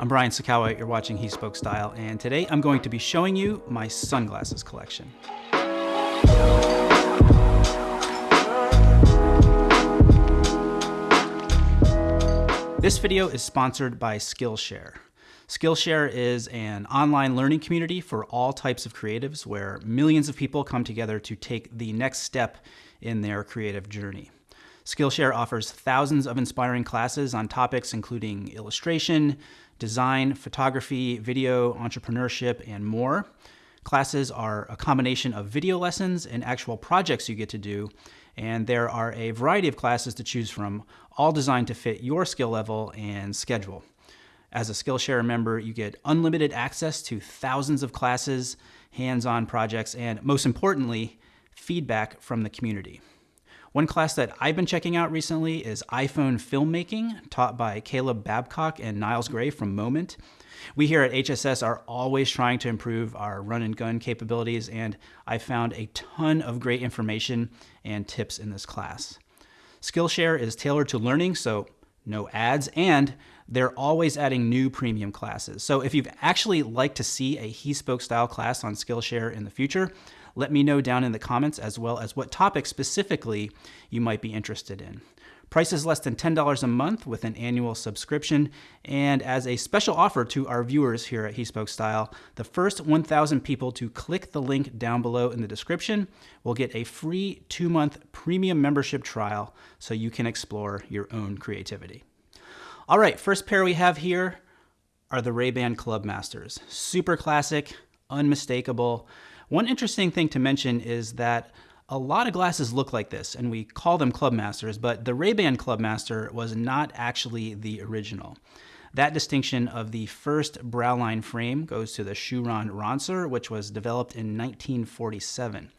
I'm Brian Sacawa, you're watching He Spoke Style, and today I'm going to be showing you my sunglasses collection. This video is sponsored by Skillshare. Skillshare is an online learning community for all types of creatives where millions of people come together to take the next step in their creative journey. Skillshare offers thousands of inspiring classes on topics including illustration, design, photography, video, entrepreneurship, and more. Classes are a combination of video lessons and actual projects you get to do, and there are a variety of classes to choose from, all designed to fit your skill level and schedule. As a Skillshare member, you get unlimited access to thousands of classes, hands-on projects, and most importantly, feedback from the community. One class that I've been checking out recently is iPhone filmmaking, taught by Caleb Babcock and Niles Gray from Moment. We here at HSS are always trying to improve our run and gun capabilities, and I found a ton of great information and tips in this class. Skillshare is tailored to learning, so no ads, and they're always adding new premium classes. So if you've actually like to see a He Spoke style class on Skillshare in the future, let me know down in the comments as well as what topic specifically you might be interested in. Price is less than $10 a month with an annual subscription. And as a special offer to our viewers here at He Spoke Style, the first 1,000 people to click the link down below in the description will get a free two month premium membership trial so you can explore your own creativity. All right, first pair we have here are the Ray-Ban Clubmasters. Super classic, unmistakable. One interesting thing to mention is that a lot of glasses look like this, and we call them Clubmasters, but the Ray-Ban Clubmaster was not actually the original. That distinction of the first browline frame goes to the Shuron Ronsir, which was developed in 1947.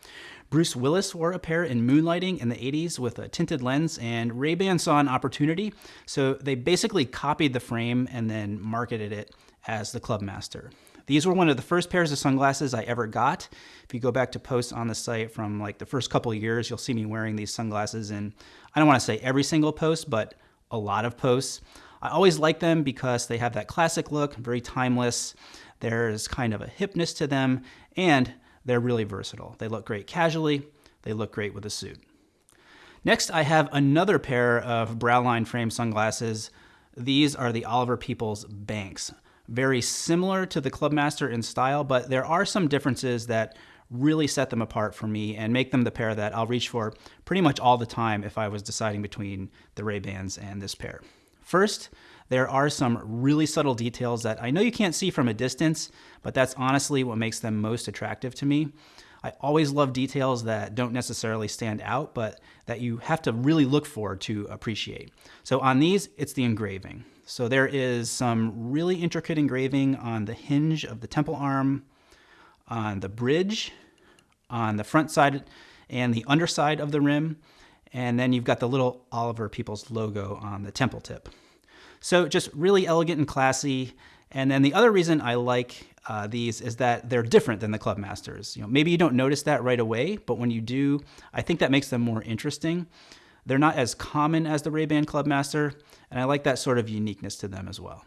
Bruce Willis wore a pair in Moonlighting in the 80s with a tinted lens, and Ray-Ban saw an opportunity, so they basically copied the frame and then marketed it as the Clubmaster. These were one of the first pairs of sunglasses I ever got. If you go back to posts on the site from like the first couple years, you'll see me wearing these sunglasses in, I don't want to say every single post, but a lot of posts. I always like them because they have that classic look, very timeless. There's kind of a hipness to them, and they're really versatile. They look great casually, they look great with a suit. Next, I have another pair of Browline frame sunglasses. These are the Oliver Peoples Banks very similar to the Clubmaster in style, but there are some differences that really set them apart for me and make them the pair that I'll reach for pretty much all the time if I was deciding between the Ray-Bans and this pair. First, there are some really subtle details that I know you can't see from a distance, but that's honestly what makes them most attractive to me. I always love details that don't necessarily stand out, but that you have to really look for to appreciate. So on these, it's the engraving. So there is some really intricate engraving on the hinge of the temple arm, on the bridge, on the front side and the underside of the rim, and then you've got the little Oliver Peoples logo on the temple tip. So just really elegant and classy. And then the other reason I like uh, these is that they're different than the Clubmasters. You know, maybe you don't notice that right away, but when you do, I think that makes them more interesting. They're not as common as the Ray-Ban Clubmaster, and I like that sort of uniqueness to them as well.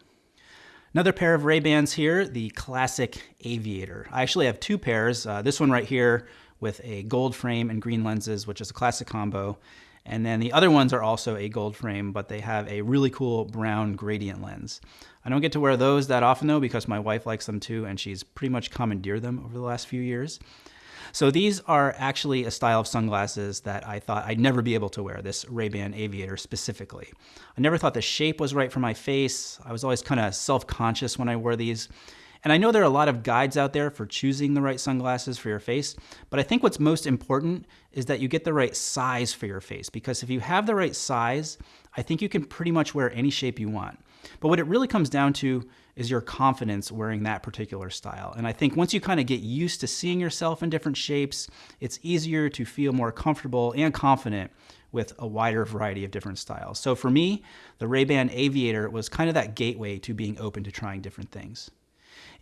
Another pair of Ray-Bans here, the classic Aviator. I actually have two pairs. Uh, this one right here with a gold frame and green lenses, which is a classic combo. And then the other ones are also a gold frame, but they have a really cool brown gradient lens. I don't get to wear those that often though, because my wife likes them too, and she's pretty much commandeered them over the last few years. So these are actually a style of sunglasses that I thought I'd never be able to wear, this Ray-Ban Aviator specifically. I never thought the shape was right for my face. I was always kind of self-conscious when I wore these. And I know there are a lot of guides out there for choosing the right sunglasses for your face, but I think what's most important is that you get the right size for your face because if you have the right size, I think you can pretty much wear any shape you want. But what it really comes down to is your confidence wearing that particular style. And I think once you kind of get used to seeing yourself in different shapes, it's easier to feel more comfortable and confident with a wider variety of different styles. So for me, the Ray-Ban Aviator was kind of that gateway to being open to trying different things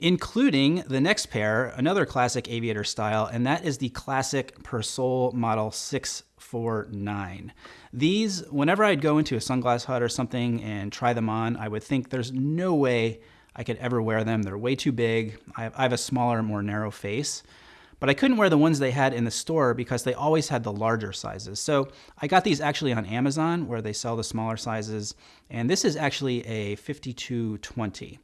including the next pair, another classic aviator style, and that is the classic Persol Model 649. These, whenever I'd go into a sunglass hut or something and try them on, I would think there's no way I could ever wear them. They're way too big. I have, a smaller, more narrow face. But I couldn't wear the ones they had in the store because they always had the larger sizes. So I got these actually on Amazon where they sell the smaller sizes. And this is actually a 5220.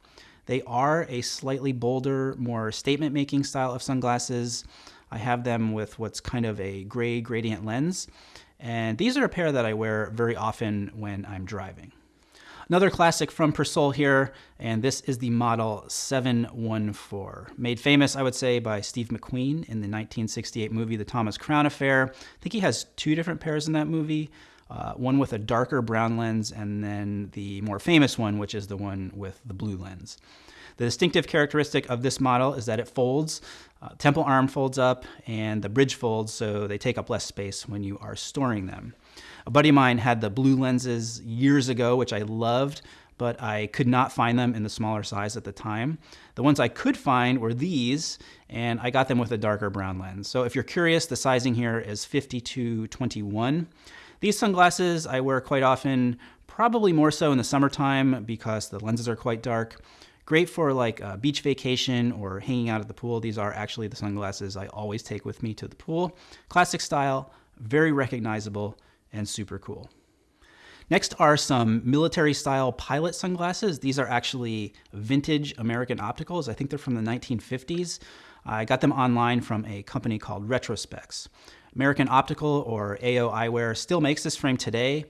They are a slightly bolder, more statement making style of sunglasses. I have them with what's kind of a gray gradient lens. And these are a pair that I wear very often when I'm driving. Another classic from Persol here, and this is the model 714. Made famous, I would say, by Steve McQueen in the 1968 movie The Thomas Crown Affair. I think he has two different pairs in that movie. Uh, one with a darker brown lens, and then the more famous one, which is the one with the blue lens. The distinctive characteristic of this model is that it folds. Uh, temple arm folds up and the bridge folds, so they take up less space when you are storing them. A buddy of mine had the blue lenses years ago, which I loved, but I could not find them in the smaller size at the time. The ones I could find were these, and I got them with a darker brown lens. So if you're curious, the sizing here is 5221. These sunglasses I wear quite often, probably more so in the summertime because the lenses are quite dark. Great for like a beach vacation or hanging out at the pool. These are actually the sunglasses I always take with me to the pool. Classic style, very recognizable, and super cool. Next are some military style pilot sunglasses. These are actually vintage American opticals. I think they're from the 1950s. I got them online from a company called Retrospecs. American Optical or AO Eyewear still makes this frame today.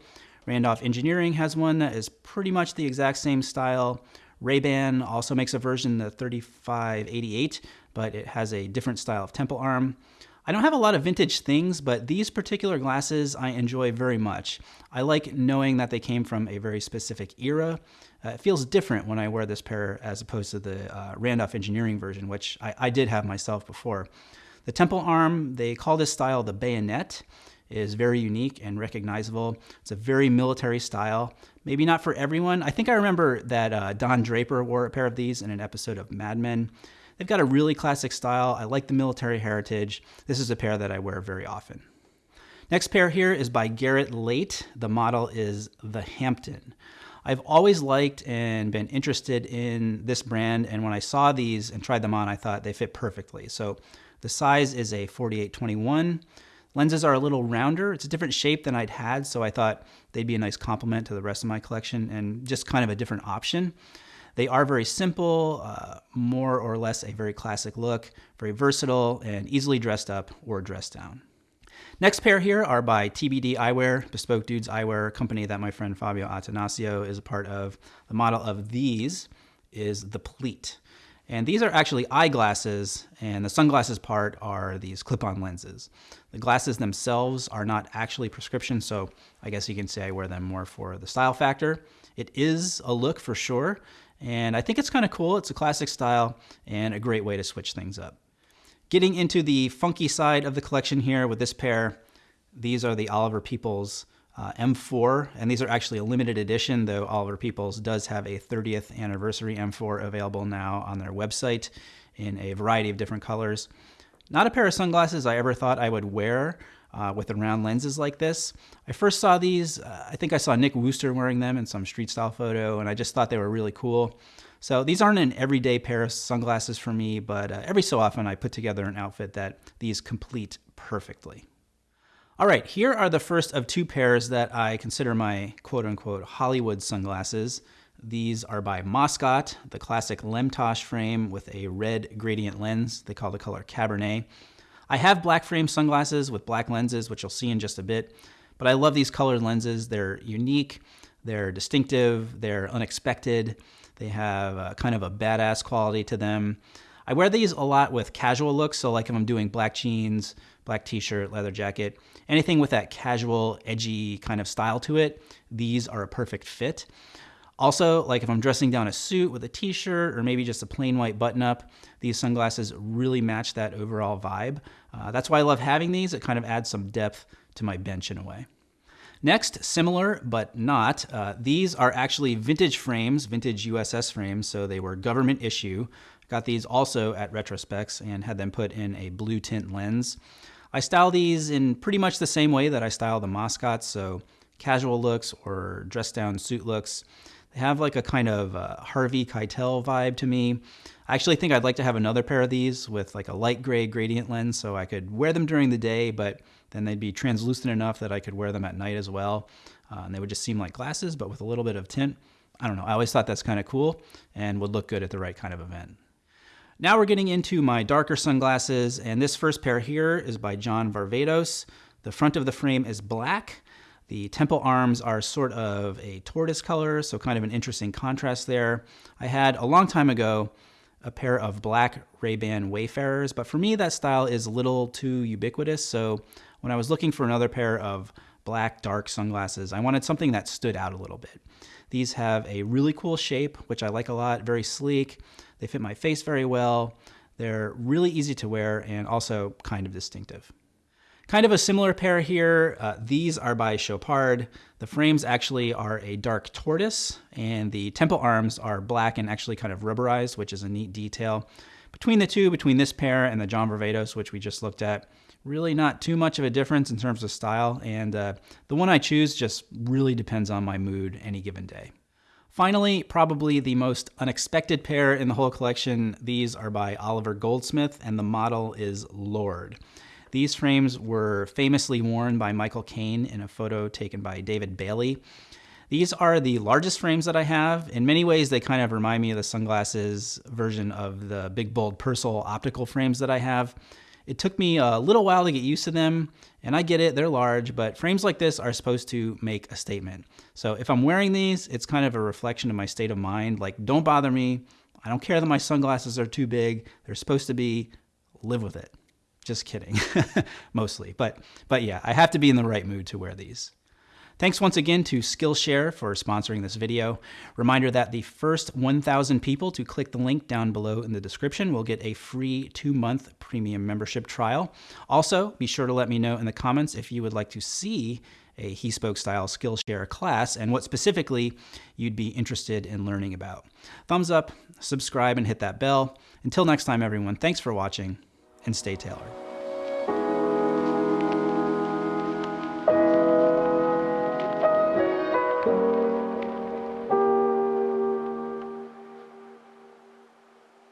Randolph Engineering has one that is pretty much the exact same style. Ray-Ban also makes a version, the 3588, but it has a different style of temple arm. I don't have a lot of vintage things, but these particular glasses I enjoy very much. I like knowing that they came from a very specific era. Uh, it feels different when I wear this pair as opposed to the uh, Randolph Engineering version, which I, I did have myself before. The temple arm, they call this style the bayonet, is very unique and recognizable. It's a very military style. Maybe not for everyone. I think I remember that uh, Don Draper wore a pair of these in an episode of Mad Men. They've got a really classic style. I like the military heritage. This is a pair that I wear very often. Next pair here is by Garrett Leight. The model is the Hampton. I've always liked and been interested in this brand, and when I saw these and tried them on, I thought they fit perfectly. So the size is a 48-21. Lenses are a little rounder. It's a different shape than I'd had, so I thought they'd be a nice complement to the rest of my collection and just kind of a different option. They are very simple, uh, more or less a very classic look, very versatile, and easily dressed up or dressed down. Next pair here are by TBD Eyewear, Bespoke Dudes Eyewear, company that my friend Fabio Atanasio is a part of. The model of these is the Pleat. And these are actually eyeglasses, and the sunglasses part are these clip-on lenses. The glasses themselves are not actually prescription, so I guess you can say I wear them more for the style factor. It is a look for sure, and I think it's kind of cool. It's a classic style and a great way to switch things up. Getting into the funky side of the collection here with this pair, these are the Oliver Peoples uh, M4, and these are actually a limited edition, though Oliver Peoples does have a 30th anniversary M4 available now on their website in a variety of different colors. Not a pair of sunglasses I ever thought I would wear, uh, with the round lenses like this. I first saw these, uh, I think I saw Nick Wooster wearing them in some street style photo, and I just thought they were really cool. So these aren't an everyday pair of sunglasses for me, but uh, every so often I put together an outfit that these complete perfectly. All right, here are the first of two pairs that I consider my quote unquote Hollywood sunglasses. These are by Moscot, the classic Lemtosh frame with a red gradient lens. They call the color Cabernet. I have black frame sunglasses with black lenses, which you'll see in just a bit, but I love these colored lenses. They're unique, they're distinctive, they're unexpected, they have a, kind of a badass quality to them. I wear these a lot with casual looks, so like if I'm doing black jeans, black t-shirt, leather jacket, anything with that casual, edgy kind of style to it, these are a perfect fit. Also, like if I'm dressing down a suit with a t-shirt or maybe just a plain white button-up, these sunglasses really match that overall vibe. Uh, that's why I love having these. It kind of adds some depth to my bench in a way. Next, similar but not, uh, these are actually vintage frames, vintage USS frames, so they were government issue. Got these also at Retrospecs and had them put in a blue tint lens. I style these in pretty much the same way that I style the Moscots, so casual looks or dress down suit looks. They have like a kind of uh, Harvey Keitel vibe to me. I actually think I'd like to have another pair of these with like a light gray gradient lens so I could wear them during the day, but then they'd be translucent enough that I could wear them at night as well. Uh, and they would just seem like glasses, but with a little bit of tint. I don't know. I always thought that's kind of cool and would look good at the right kind of event. Now we're getting into my darker sunglasses, and this first pair here is by John Varvatos. The front of the frame is black. The temple arms are sort of a tortoise color, so kind of an interesting contrast there. I had a long time ago a pair of black Ray-Ban Wayfarers, but for me that style is a little too ubiquitous, so when I was looking for another pair of black dark sunglasses, I wanted something that stood out a little bit. These have a really cool shape, which I like a lot, very sleek. They fit my face very well. They're really easy to wear and also kind of distinctive. Kind of a similar pair here. Uh, these are by Chopard. The frames actually are a dark tortoise, and the temple arms are black and actually kind of rubberized, which is a neat detail. Between the two, between this pair and the John Varvatos, which we just looked at, really not too much of a difference in terms of style, and uh, the one I choose just really depends on my mood any given day. Finally, probably the most unexpected pair in the whole collection, these are by Oliver Goldsmith, and the model is Lord. These frames were famously worn by Michael Caine in a photo taken by David Bailey. These are the largest frames that I have. In many ways, they kind of remind me of the sunglasses version of the big bold Persol optical frames that I have. It took me a little while to get used to them, and I get it, they're large, but frames like this are supposed to make a statement. So if I'm wearing these, it's kind of a reflection of my state of mind. Like, don't bother me. I don't care that my sunglasses are too big. They're supposed to be, live with it. Just kidding, mostly. But, but yeah, I have to be in the right mood to wear these. Thanks once again to Skillshare for sponsoring this video. Reminder that the first 1,000 people to click the link down below in the description will get a free two-month premium membership trial. Also, be sure to let me know in the comments if you would like to see a He Spoke style Skillshare class and what specifically you'd be interested in learning about. Thumbs up, subscribe, and hit that bell. Until next time, everyone, thanks for watching and stay tailored.